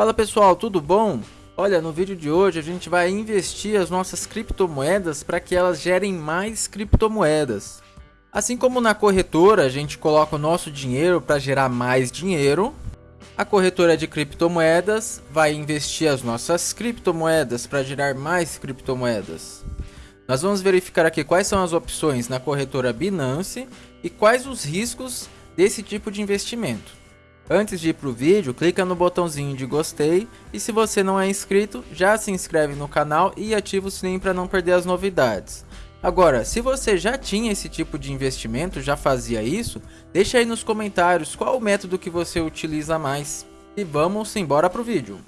Fala pessoal, tudo bom? Olha, no vídeo de hoje a gente vai investir as nossas criptomoedas para que elas gerem mais criptomoedas. Assim como na corretora a gente coloca o nosso dinheiro para gerar mais dinheiro, a corretora de criptomoedas vai investir as nossas criptomoedas para gerar mais criptomoedas. Nós vamos verificar aqui quais são as opções na corretora Binance e quais os riscos desse tipo de investimento. Antes de ir para o vídeo, clica no botãozinho de gostei e se você não é inscrito, já se inscreve no canal e ativa o sininho para não perder as novidades. Agora, se você já tinha esse tipo de investimento, já fazia isso, deixa aí nos comentários qual o método que você utiliza mais. E vamos embora para o vídeo.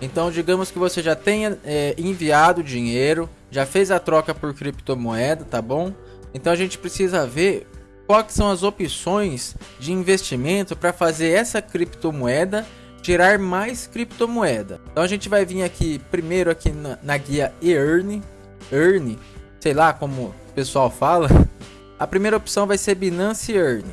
Então, digamos que você já tenha é, enviado dinheiro, já fez a troca por criptomoeda, tá bom? Então a gente precisa ver quais são as opções de investimento para fazer essa criptomoeda gerar mais criptomoeda. Então a gente vai vir aqui primeiro aqui na, na guia Earn, Earn, sei lá como o pessoal fala. A primeira opção vai ser Binance Earn.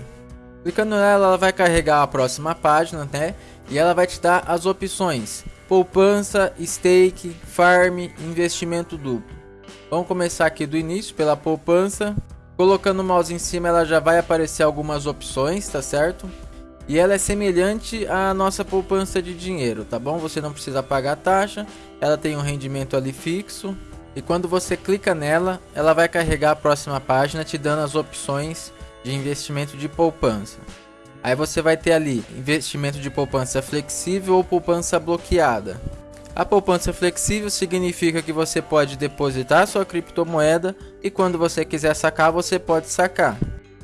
Clicando nela, ela vai carregar a próxima página, né? E ela vai te dar as opções poupança, stake, farm, investimento duplo. Vamos começar aqui do início pela poupança. Colocando o mouse em cima, ela já vai aparecer algumas opções, tá certo? E ela é semelhante à nossa poupança de dinheiro, tá bom? Você não precisa pagar taxa, ela tem um rendimento ali fixo. E quando você clica nela, ela vai carregar a próxima página te dando as opções de investimento de poupança. Aí você vai ter ali investimento de poupança flexível ou poupança bloqueada. A poupança flexível significa que você pode depositar sua criptomoeda e quando você quiser sacar, você pode sacar.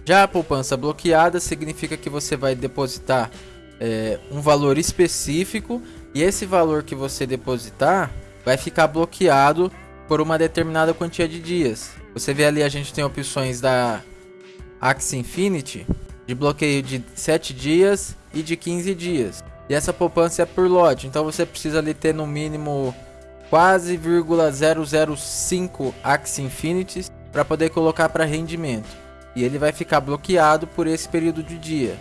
Já a poupança bloqueada significa que você vai depositar é, um valor específico e esse valor que você depositar vai ficar bloqueado por uma determinada quantia de dias. Você vê ali a gente tem opções da Axie Infinity de bloqueio de 7 dias e de 15 dias. E essa poupança é por lote, então você precisa ali ter no mínimo quase 0,005 Axie Infinities para poder colocar para rendimento. E ele vai ficar bloqueado por esse período de dia.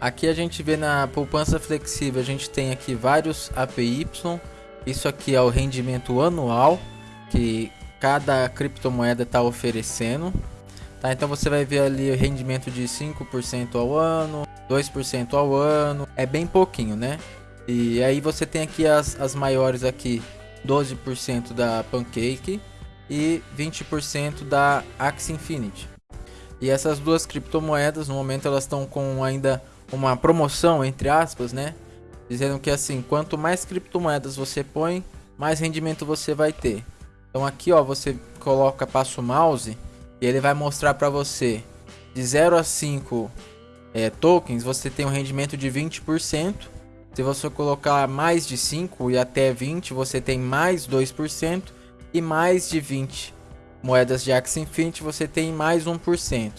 Aqui a gente vê na poupança flexível, a gente tem aqui vários APY. Isso aqui é o rendimento anual que cada criptomoeda está oferecendo. Tá, então você vai ver ali rendimento de 5% ao ano, 2% ao ano, é bem pouquinho, né? E aí você tem aqui as, as maiores aqui, 12% da Pancake e 20% da Axie Infinity. E essas duas criptomoedas, no momento elas estão com ainda uma promoção, entre aspas, né? Dizendo que assim, quanto mais criptomoedas você põe, mais rendimento você vai ter. Então aqui ó, você coloca, passa o mouse e ele vai mostrar para você de 0 a 5 é, tokens, você tem um rendimento de 20%. Se você colocar mais de 5 e até 20, você tem mais 2%. E mais de 20 moedas de Axie Infinity, você tem mais 1%.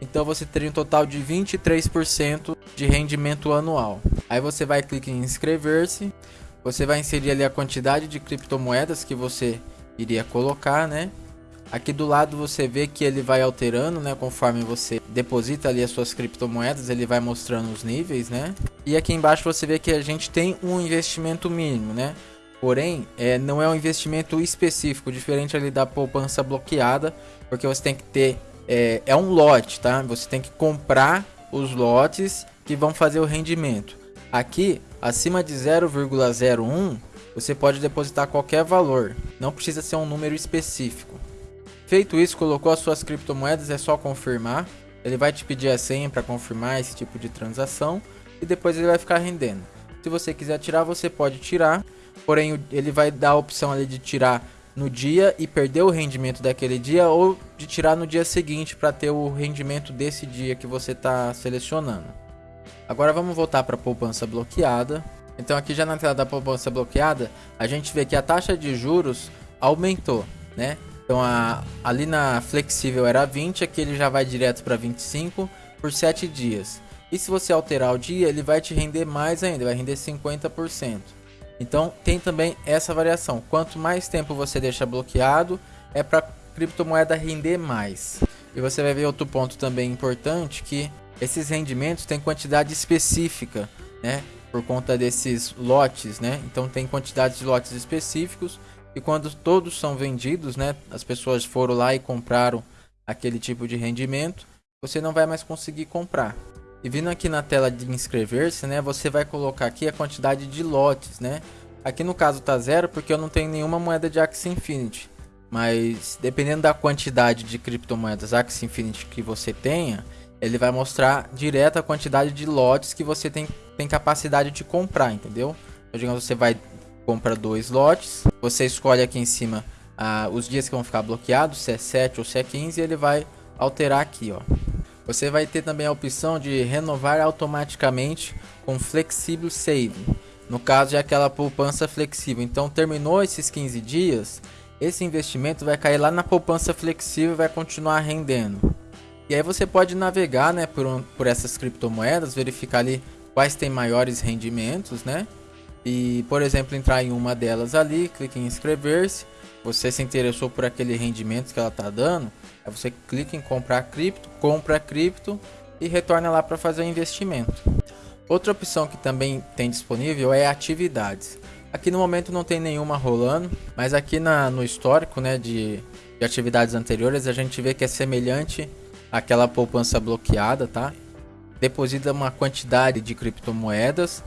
Então você teria um total de 23% de rendimento anual. Aí você vai clicar em inscrever-se. Você vai inserir ali a quantidade de criptomoedas que você iria colocar, né? Aqui do lado você vê que ele vai alterando, né? Conforme você deposita ali as suas criptomoedas, ele vai mostrando os níveis, né? E aqui embaixo você vê que a gente tem um investimento mínimo, né? Porém, é, não é um investimento específico, diferente ali da poupança bloqueada, porque você tem que ter... É, é um lote, tá? Você tem que comprar os lotes que vão fazer o rendimento. Aqui, acima de 0,01, você pode depositar qualquer valor, não precisa ser um número específico. Feito isso, colocou as suas criptomoedas, é só confirmar. Ele vai te pedir a senha para confirmar esse tipo de transação e depois ele vai ficar rendendo. Se você quiser tirar, você pode tirar, porém ele vai dar a opção ali de tirar no dia e perder o rendimento daquele dia ou de tirar no dia seguinte para ter o rendimento desse dia que você está selecionando. Agora vamos voltar para a poupança bloqueada. Então aqui já na tela da poupança bloqueada, a gente vê que a taxa de juros aumentou, né? Então a, ali na flexível era 20, aqui ele já vai direto para 25 por 7 dias. E se você alterar o dia, ele vai te render mais ainda, vai render 50%. Então tem também essa variação. Quanto mais tempo você deixa bloqueado, é para criptomoeda render mais. E você vai ver outro ponto também importante que esses rendimentos têm quantidade específica, né? Por conta desses lotes, né? Então tem quantidades de lotes específicos e quando todos são vendidos, né? As pessoas foram lá e compraram aquele tipo de rendimento, você não vai mais conseguir comprar. E vindo aqui na tela de inscrever-se, né? Você vai colocar aqui a quantidade de lotes, né? Aqui no caso tá zero porque eu não tenho nenhuma moeda de Axie Infinity. Mas dependendo da quantidade de criptomoedas Axie Infinity que você tenha, ele vai mostrar direto a quantidade de lotes que você tem, tem capacidade de comprar, entendeu? Então, digamos, você vai comprar dois lotes, você escolhe aqui em cima ah, os dias que vão ficar bloqueados, se é 7 ou se é 15, e ele vai alterar aqui, ó. Você vai ter também a opção de renovar automaticamente com Flexible Saving. No caso é aquela poupança flexível. Então terminou esses 15 dias, esse investimento vai cair lá na poupança flexível e vai continuar rendendo. E aí você pode navegar né, por, por essas criptomoedas, verificar ali quais têm maiores rendimentos, né? E, por exemplo, entrar em uma delas ali, clique em inscrever-se. Você se interessou por aquele rendimento que ela está dando, aí você clica em comprar cripto, compra cripto e retorna lá para fazer o investimento. Outra opção que também tem disponível é atividades. Aqui no momento não tem nenhuma rolando, mas aqui na, no histórico né, de, de atividades anteriores a gente vê que é semelhante àquela poupança bloqueada, tá? Deposita uma quantidade de criptomoedas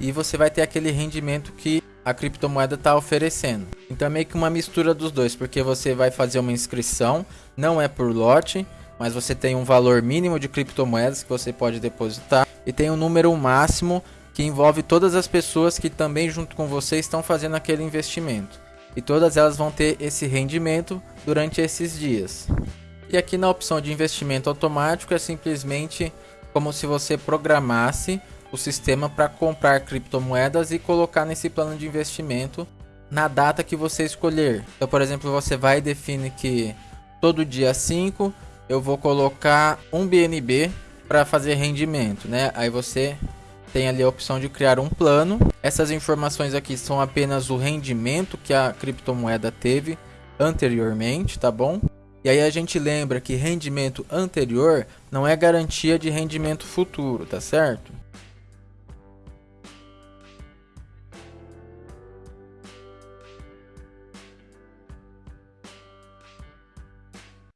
e você vai ter aquele rendimento que a criptomoeda está oferecendo. Então é meio que uma mistura dos dois, porque você vai fazer uma inscrição, não é por lote, mas você tem um valor mínimo de criptomoedas que você pode depositar e tem um número máximo que envolve todas as pessoas que também junto com você estão fazendo aquele investimento. E todas elas vão ter esse rendimento durante esses dias. E aqui na opção de investimento automático é simplesmente como se você programasse o sistema para comprar criptomoedas e colocar nesse plano de investimento na data que você escolher. Então, por exemplo, você vai e define que todo dia 5 eu vou colocar um BNB para fazer rendimento, né? Aí você tem ali a opção de criar um plano. Essas informações aqui são apenas o rendimento que a criptomoeda teve anteriormente, tá bom? E aí a gente lembra que rendimento anterior não é garantia de rendimento futuro, tá certo?